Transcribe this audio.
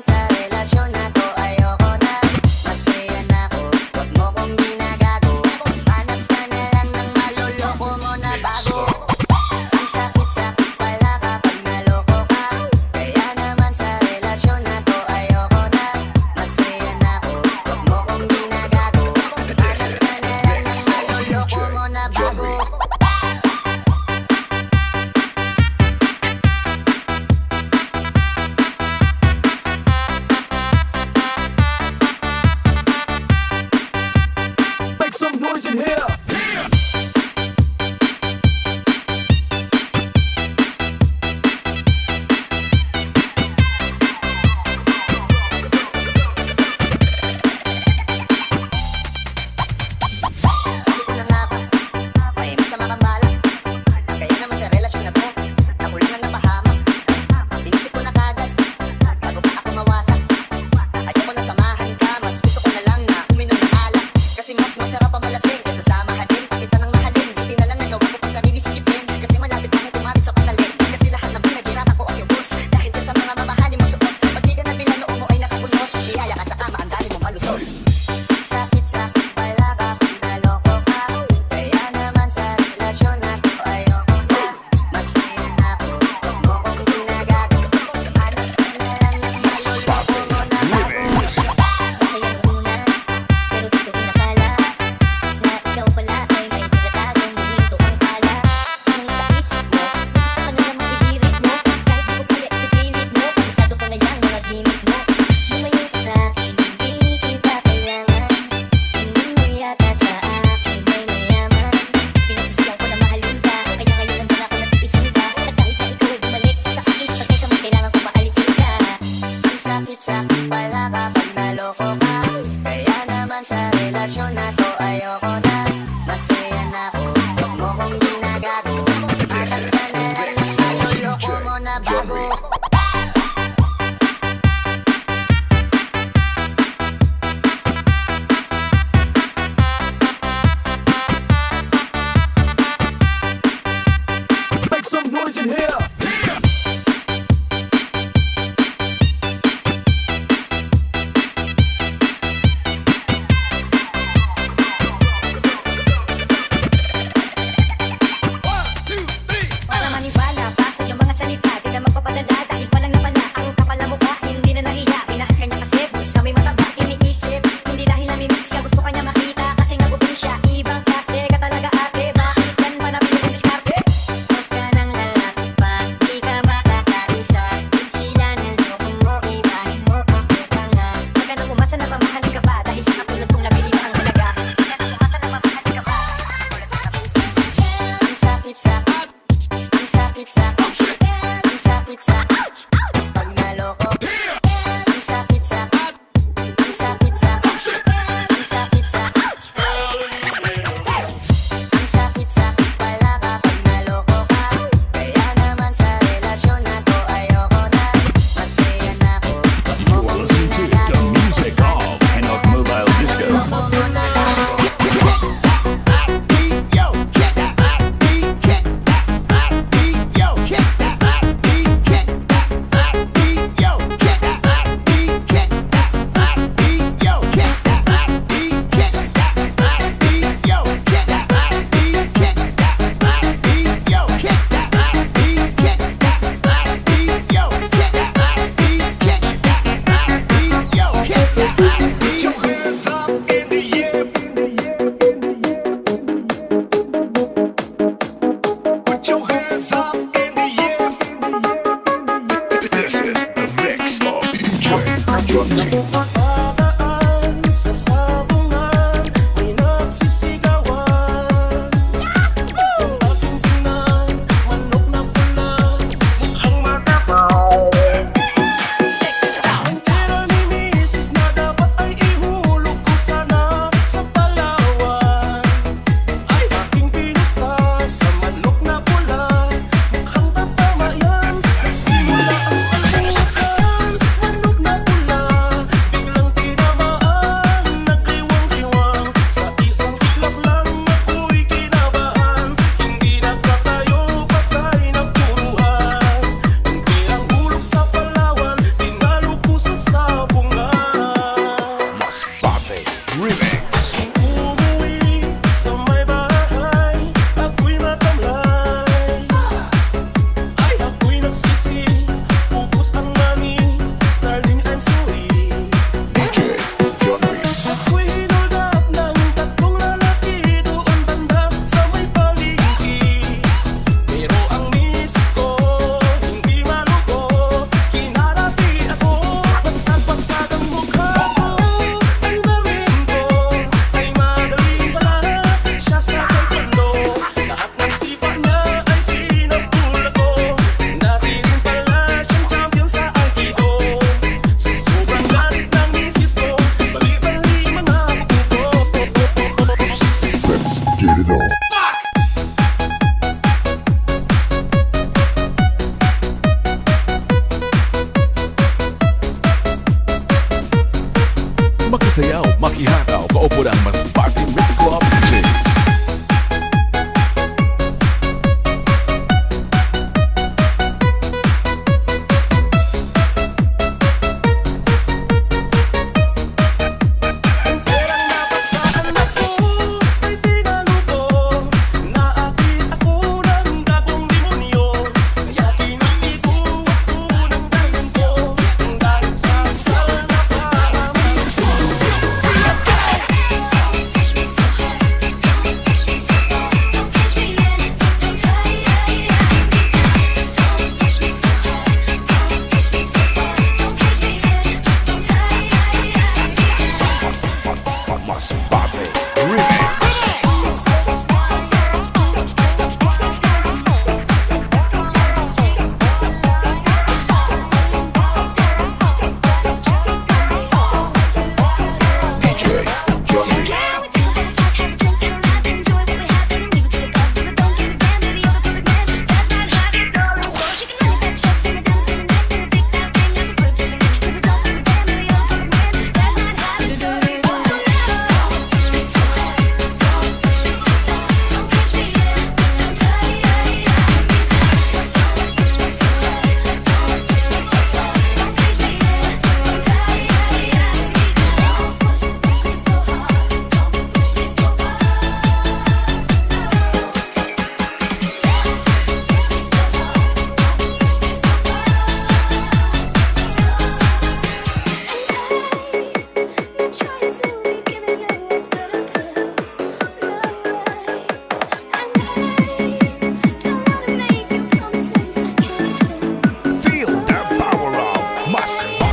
sunset yeah. Yes.